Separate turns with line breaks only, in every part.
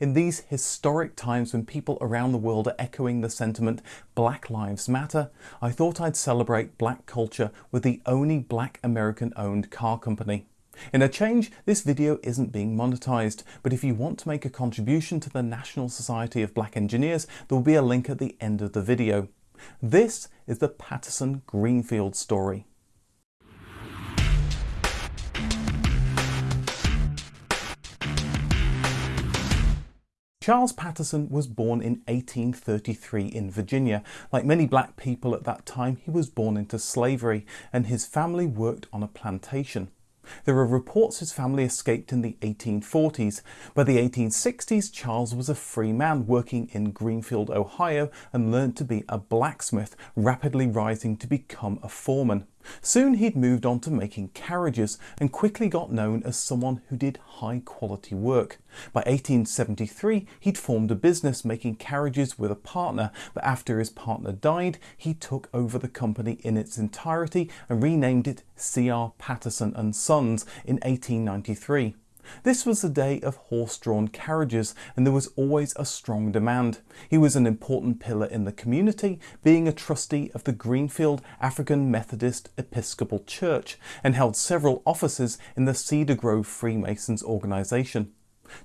In these historic times when people around the world are echoing the sentiment Black Lives Matter, I thought I'd celebrate black culture with the only black American owned car company. In a change, this video isn't being monetized, but if you want to make a contribution to the National Society of Black Engineers, there will be a link at the end of the video. This is the Patterson Greenfield story. Charles Patterson was born in 1833 in Virginia. Like many black people at that time, he was born into slavery and his family worked on a plantation. There are reports his family escaped in the 1840s. By the 1860s, Charles was a free man working in Greenfield, Ohio and learned to be a blacksmith, rapidly rising to become a foreman. Soon he'd moved on to making carriages and quickly got known as someone who did high quality work. By 1873 he'd formed a business making carriages with a partner but after his partner died he took over the company in its entirety and renamed it C.R. Patterson and Sons in 1893. This was the day of horse-drawn carriages and there was always a strong demand. He was an important pillar in the community, being a trustee of the Greenfield African Methodist Episcopal Church and held several offices in the Cedar Grove Freemasons organization.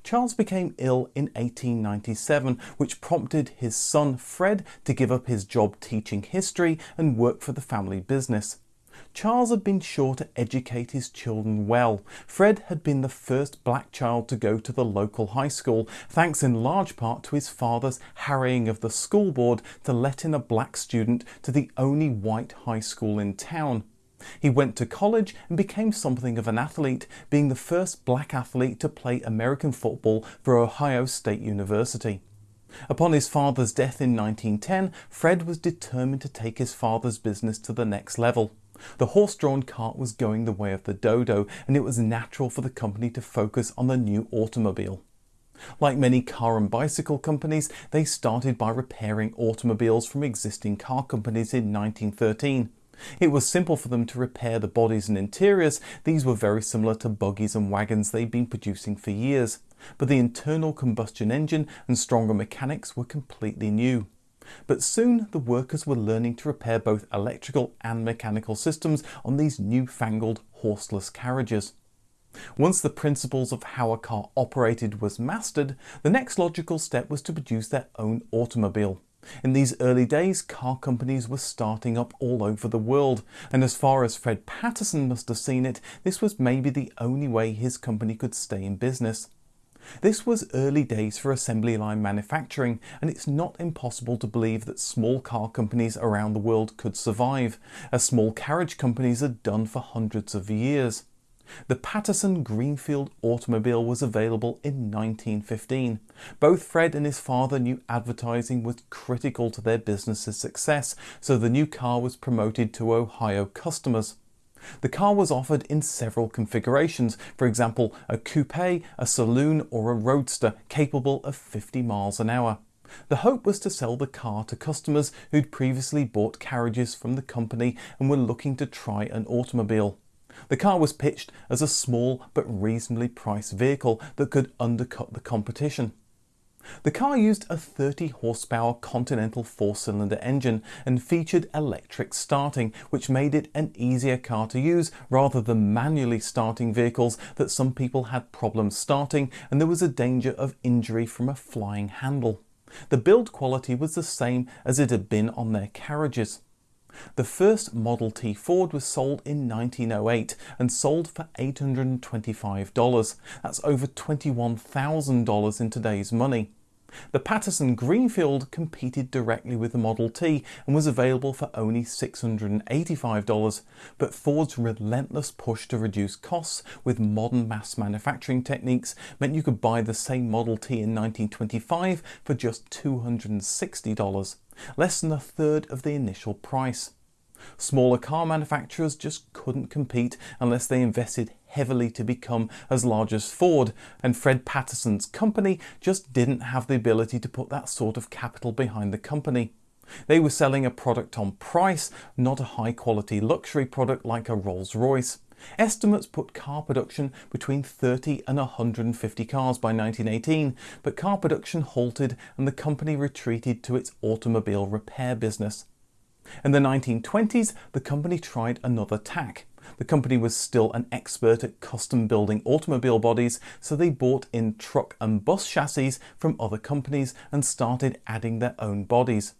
Charles became ill in 1897, which prompted his son Fred to give up his job teaching history and work for the family business. Charles had been sure to educate his children well. Fred had been the first black child to go to the local high school, thanks in large part to his father's harrying of the school board to let in a black student to the only white high school in town. He went to college and became something of an athlete, being the first black athlete to play American football for Ohio State University. Upon his father's death in 1910, Fred was determined to take his father's business to the next level. The horse-drawn cart was going the way of the dodo and it was natural for the company to focus on the new automobile. Like many car and bicycle companies, they started by repairing automobiles from existing car companies in 1913. It was simple for them to repair the bodies and interiors, these were very similar to buggies and wagons they'd been producing for years. But the internal combustion engine and stronger mechanics were completely new. But soon the workers were learning to repair both electrical and mechanical systems on these newfangled horseless carriages. Once the principles of how a car operated was mastered, the next logical step was to produce their own automobile. In these early days, car companies were starting up all over the world, and as far as Fred Patterson must have seen it, this was maybe the only way his company could stay in business. This was early days for assembly line manufacturing and it's not impossible to believe that small car companies around the world could survive, as small carriage companies had done for hundreds of years. The Patterson Greenfield automobile was available in 1915. Both Fred and his father knew advertising was critical to their business's success, so the new car was promoted to Ohio customers. The car was offered in several configurations, for example a coupe, a saloon or a roadster capable of 50 miles an hour. The hope was to sell the car to customers who'd previously bought carriages from the company and were looking to try an automobile. The car was pitched as a small but reasonably priced vehicle that could undercut the competition. The car used a 30 horsepower Continental four-cylinder engine and featured electric starting, which made it an easier car to use rather than manually starting vehicles that some people had problems starting and there was a danger of injury from a flying handle. The build quality was the same as it had been on their carriages. The first Model T Ford was sold in 1908 and sold for $825. That's over $21,000 in today's money. The Patterson Greenfield competed directly with the Model T and was available for only $685, but Ford's relentless push to reduce costs with modern mass manufacturing techniques meant you could buy the same Model T in 1925 for just $260, less than a third of the initial price. Smaller car manufacturers just couldn't compete unless they invested heavily to become as large as Ford and Fred Patterson's company just didn't have the ability to put that sort of capital behind the company. They were selling a product on price, not a high quality luxury product like a Rolls-Royce. Estimates put car production between 30 and 150 cars by 1918, but car production halted and the company retreated to its automobile repair business. In the 1920s, the company tried another tack. The company was still an expert at custom building automobile bodies, so they bought in truck and bus chassis from other companies and started adding their own bodies.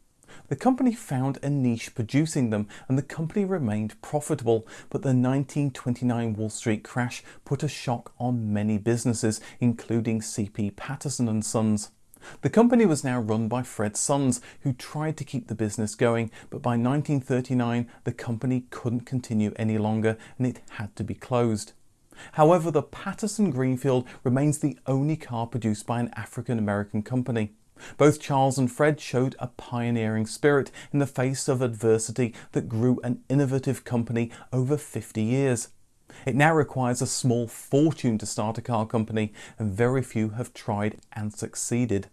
The company found a niche producing them and the company remained profitable, but the 1929 Wall Street crash put a shock on many businesses, including CP Patterson & Sons. The company was now run by Fred Sons, who tried to keep the business going, but by 1939 the company couldn't continue any longer and it had to be closed. However, the Patterson Greenfield remains the only car produced by an African American company. Both Charles and Fred showed a pioneering spirit in the face of adversity that grew an innovative company over 50 years. It now requires a small fortune to start a car company and very few have tried and succeeded.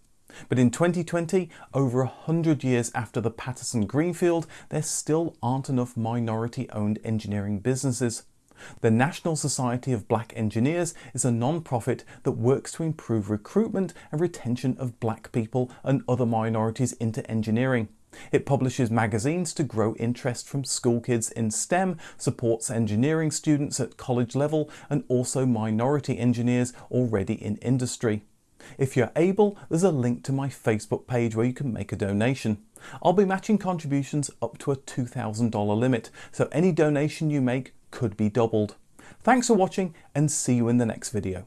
But in 2020, over a hundred years after the Patterson Greenfield, there still aren't enough minority owned engineering businesses. The National Society of Black Engineers is a non-profit that works to improve recruitment and retention of black people and other minorities into engineering. It publishes magazines to grow interest from school kids in STEM, supports engineering students at college level and also minority engineers already in industry. If you're able, there's a link to my Facebook page where you can make a donation. I'll be matching contributions up to a $2,000 limit, so any donation you make could be doubled. Thanks for watching and see you in the next video.